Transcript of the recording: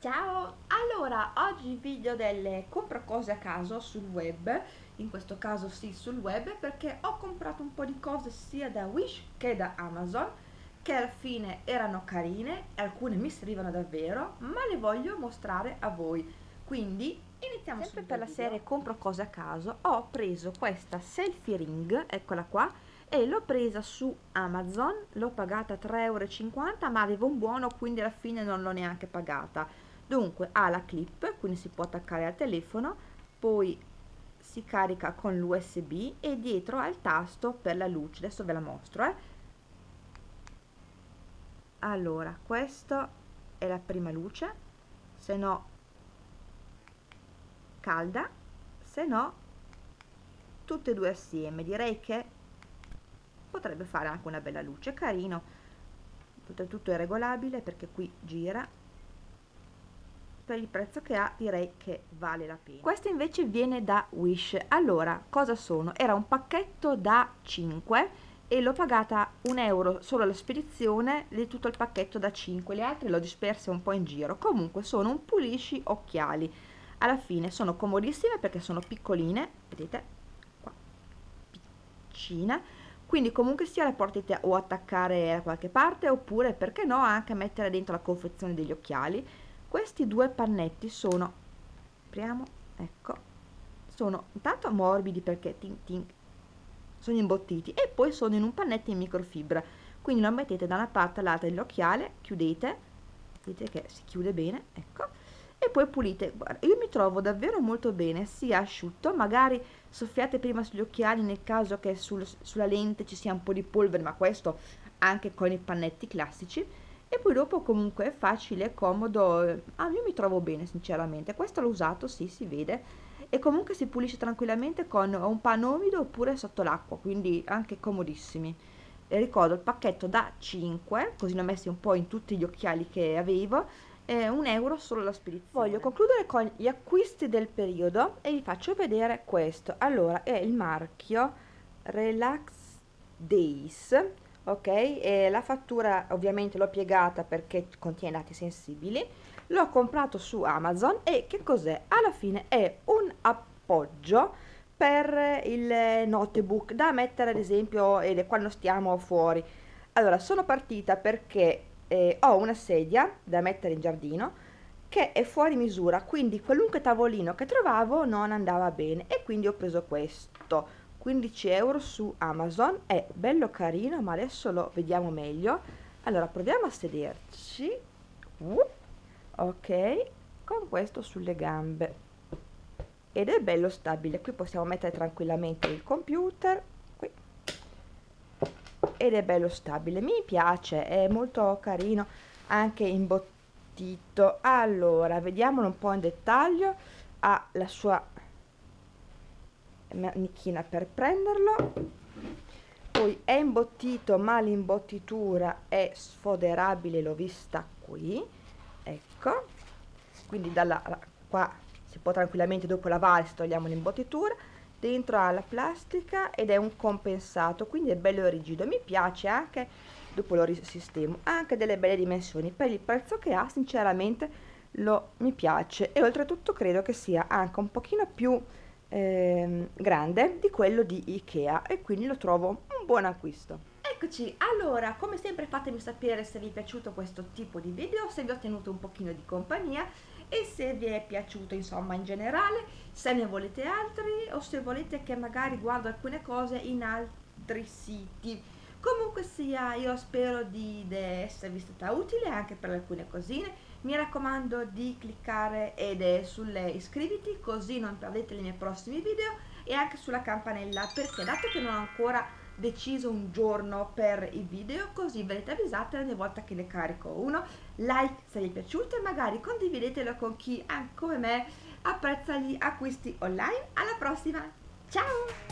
Ciao! Allora, oggi video delle compro cose a caso sul web, in questo caso sì sul web, perché ho comprato un po' di cose sia da Wish che da Amazon, che alla fine erano carine, alcune mi servivano davvero, ma le voglio mostrare a voi. Quindi iniziamo sempre per la serie compro cose a caso, ho preso questa selfie ring, eccola qua, e l'ho presa su Amazon, l'ho pagata 3,50 euro, ma avevo un buono, quindi alla fine non l'ho neanche pagata dunque ha la clip quindi si può attaccare al telefono poi si carica con l'usb e dietro ha il tasto per la luce. Adesso ve la mostro eh. allora questo è la prima luce se no calda se no tutte e due assieme. Direi che potrebbe fare anche una bella luce carino. Tutto è regolabile perché qui gira per il prezzo che ha direi che vale la pena. Questo invece viene da Wish. Allora cosa sono? era un pacchetto da 5 e l'ho pagata un euro solo la spedizione di tutto il pacchetto da 5 le altre l'ho disperse un po' in giro. Comunque sono un pulisci occhiali. Alla fine sono comodissime perché sono piccoline vedete qua piccina. Quindi comunque sia le potete o attaccare da qualche parte oppure perché no anche mettere dentro la confezione degli occhiali questi due pannetti sono apriamo ecco sono intanto morbidi perché tin, tin, sono imbottiti e poi sono in un pannetto in microfibra quindi lo mettete da una parte all'altra dell'occhiale chiudete vedete che si chiude bene ecco e poi pulite. Guarda, io mi trovo davvero molto bene sia asciutto magari soffiate prima sugli occhiali nel caso che sul, sulla lente ci sia un po' di polvere ma questo anche con i pannetti classici e poi dopo comunque è facile, è comodo, ah io mi trovo bene sinceramente, questo l'ho usato, sì si vede e comunque si pulisce tranquillamente con un panno umido oppure sotto l'acqua, quindi anche comodissimi. E ricordo il pacchetto da 5, così ne ho messi un po' in tutti gli occhiali che avevo, eh, un euro solo la spedizione. Voglio concludere con gli acquisti del periodo e vi faccio vedere questo. Allora, è il marchio Relax Days ok? E la fattura ovviamente l'ho piegata perché contiene dati sensibili. L'ho comprato su Amazon e che cos'è? alla fine è un appoggio per il notebook da mettere ad esempio quando stiamo fuori. Allora sono partita perché eh, ho una sedia da mettere in giardino che è fuori misura quindi qualunque tavolino che trovavo non andava bene e quindi ho preso questo 15 euro su Amazon. È bello carino ma adesso lo vediamo meglio. Allora proviamo a sederci. Ok con questo sulle gambe. Ed è bello stabile. Qui possiamo mettere tranquillamente il computer. Qui. Ed è bello stabile. Mi piace è molto carino anche imbottito. Allora vediamolo un po' in dettaglio. Ha la sua manichina per prenderlo. Poi è imbottito ma l'imbottitura è sfoderabile l'ho vista qui. Ecco. Quindi dalla qua si può tranquillamente dopo lavare se togliamo l'imbottitura. Dentro ha la plastica ed è un compensato quindi è bello rigido. Mi piace anche dopo lo risistemo anche delle belle dimensioni. Per il prezzo che ha sinceramente lo mi piace. E oltretutto credo che sia anche un pochino più eh, grande di quello di Ikea e quindi lo trovo un buon acquisto. Eccoci, allora come sempre fatemi sapere se vi è piaciuto questo tipo di video, se vi ho tenuto un pochino di compagnia e se vi è piaciuto insomma in generale, se ne volete altri o se volete che magari guardo alcune cose in altri siti. Comunque sia, io spero di, di esservi stata utile anche per alcune cosine mi raccomando di cliccare ed è sulle iscriviti così non perdete i miei prossimi video e anche sulla campanella perché dato che non ho ancora deciso un giorno per i video così verrete avvisate ogni volta che ne carico uno. Like se vi è piaciuto e magari condividetelo con chi anche come me apprezza gli acquisti online. Alla prossima! Ciao